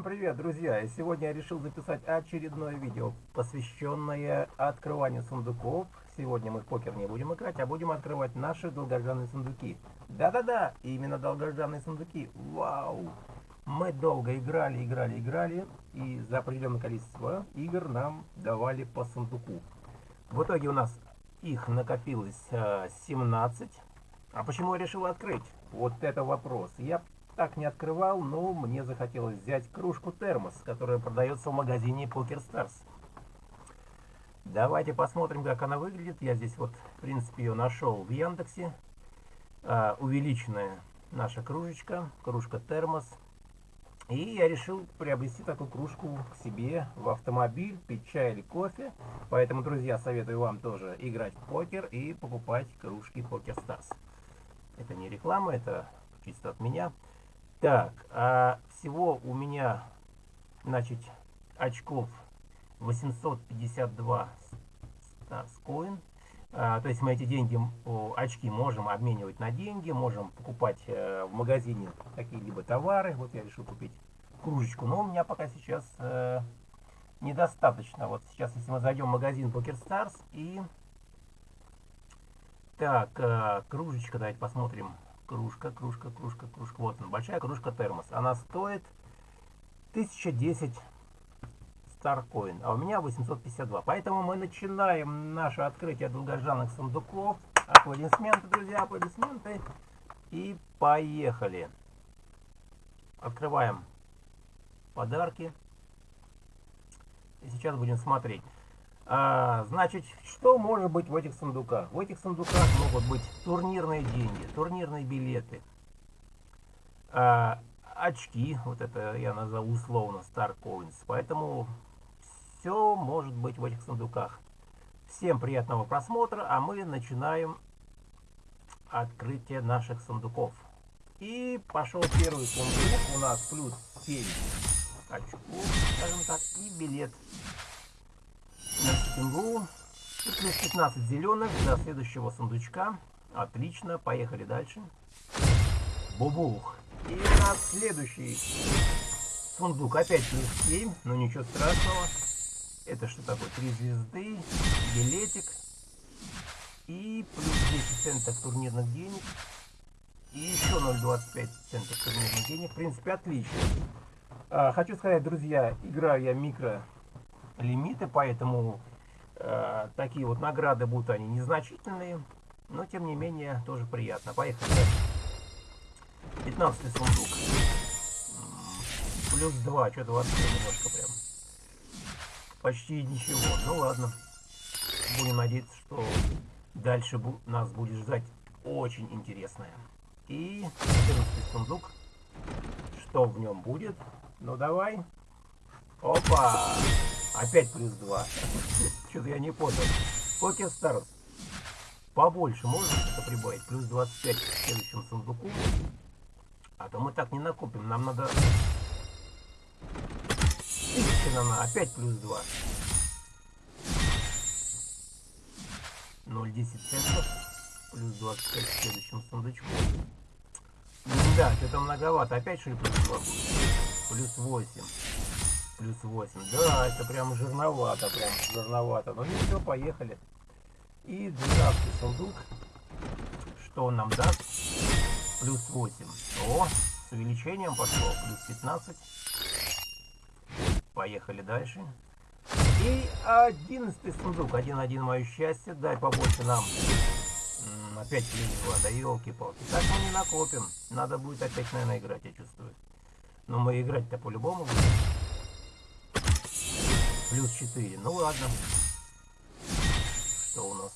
Всем привет, друзья! И сегодня я решил записать очередное видео, посвященное открыванию сундуков. Сегодня мы в покер не будем играть, а будем открывать наши долгожданные сундуки. Да-да-да, именно долгожданные сундуки. Вау! Мы долго играли, играли, играли, и за определенное количество игр нам давали по сундуку. В итоге у нас их накопилось 17. Э, а почему я решил открыть? Вот это вопрос. Я так не открывал, но мне захотелось взять кружку термос, которая продается в магазине Poker Stars. Давайте посмотрим, как она выглядит. Я здесь вот, в принципе, ее нашел в Яндексе. А, увеличенная наша кружечка, кружка термос. И я решил приобрести такую кружку к себе в автомобиль, пить чай или кофе. Поэтому, друзья, советую вам тоже играть в покер и покупать кружки Poker Stars. Это не реклама, это чисто от меня. Так, а всего у меня, значит, очков 852 Starcoin. А, то есть мы эти деньги, очки можем обменивать на деньги, можем покупать э, в магазине какие-либо товары. Вот я решил купить кружечку, но у меня пока сейчас э, недостаточно. Вот сейчас, если мы зайдем в магазин PokerStars и... Так, э, кружечка, давайте посмотрим кружка, кружка, кружка, кружка. Вот она, большая кружка термос. Она стоит 1010 Старкоин, а у меня 852. Поэтому мы начинаем наше открытие долгожданных сундуков. Аплодисменты, друзья, аплодисменты. И поехали. Открываем подарки. И сейчас будем смотреть. А, значит, что может быть в этих сундуках? В этих сундуках могут быть турнирные деньги, турнирные билеты, а, очки, вот это я назову условно Star Coins. Поэтому все может быть в этих сундуках. Всем приятного просмотра, а мы начинаем открытие наших сундуков. И пошел первый сундук, у нас плюс 7 очков, скажем так, и билет на стенгу. И плюс 15 зеленых до следующего сундучка. Отлично, поехали дальше. Бубух. И у нас следующий сундук. Опять плюс 7, но ничего страшного. Это что такое? Три звезды, билетик. И плюс 10 центов турнирных денег. И еще 0,25 центов турнирных денег. В принципе, отлично. А, хочу сказать, друзья, играю я микро лимиты, поэтому э, такие вот награды будут они незначительные, но тем не менее тоже приятно. Поехали. 15 сундук. Плюс 2, что-то вообще немножко прям. Почти ничего. Ну ладно. Будем надеяться, что дальше бу нас будет ждать очень интересное. И 14 сундук. Что в нем будет? Ну давай. Опа! Опять плюс 2. Что-то я не понял. Покер Старс. Побольше можно что-то прибавить? Плюс 25 в следующем сундуку. А то мы так не накопим. Нам надо... Тысяча нам. Опять плюс 2. 0,10 центов. Плюс 25 в следующем сундучку. Да, что-то многовато. Опять что ли плюс 2 будет? Плюс 8 плюс 8. Да, это прям жирновато, прям жирновато. Но ничего, поехали. И 12 сундук. Что он нам даст? Плюс 8. О, с увеличением пошло. Плюс 15. Поехали дальше. И 11 сундук. 1-1 мое счастье. Дай побольше нам. Опять плюс 2. Да елки-палки. Так мы не накопим. Надо будет опять, наверное, играть, я чувствую. Но мы играть-то по-любому будем. Плюс 4. Ну ладно. Что у нас?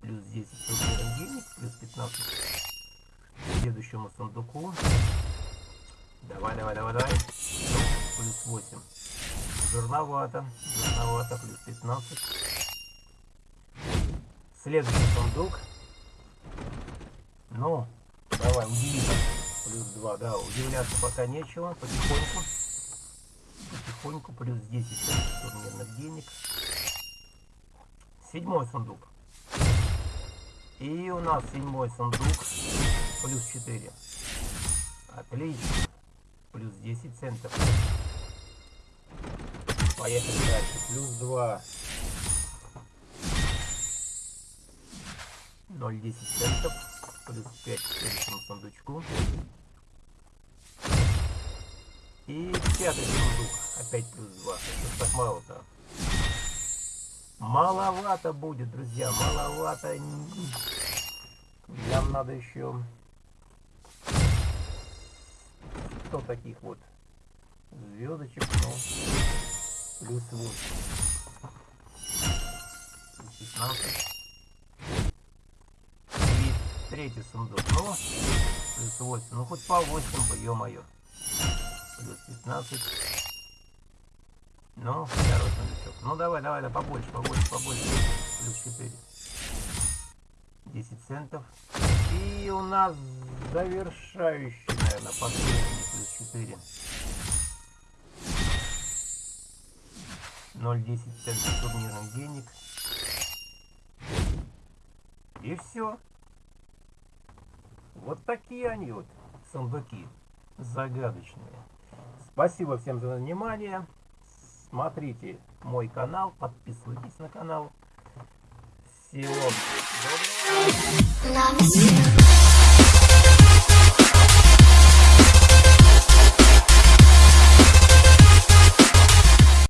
Плюс 10 турнирных денег, плюс 15 к следующему сундуку. Давай, давай, давай, давай. Плюс 8. Жирновато. Жирновато. Плюс 15. Следующий сундук. Ну, давай, удиви. Плюс 2, да, удивляться пока нечего. Потихоньку потихоньку, плюс 10 турнирных денег. Седьмой сундук. И у нас седьмой сундук, плюс 4. Отлично. плюс 10 центов. Поехали дальше. Плюс 2. 0,10 центов. Плюс 5 к следующему сундучку. И пятый сундук. Опять плюс 2. Что так мало-то? Маловато будет, друзья. Маловато. Нам надо еще 100 таких вот звездочек, ну, плюс 8. 16. И третий сундук, ну, плюс 8. Ну, хоть по 8 бы, ё-моё. Плюс 15. Ну, второй сундучок. Ну, давай, давай, да, побольше, побольше, побольше. Плюс 4. 10 центов. И у нас завершающий, наверное, последний плюс 4. 0,10 центов турнирных денег. И все. Вот такие они вот, сундуки, загадочные. Спасибо всем за внимание. Смотрите мой канал, подписывайтесь на канал. Всего доброго.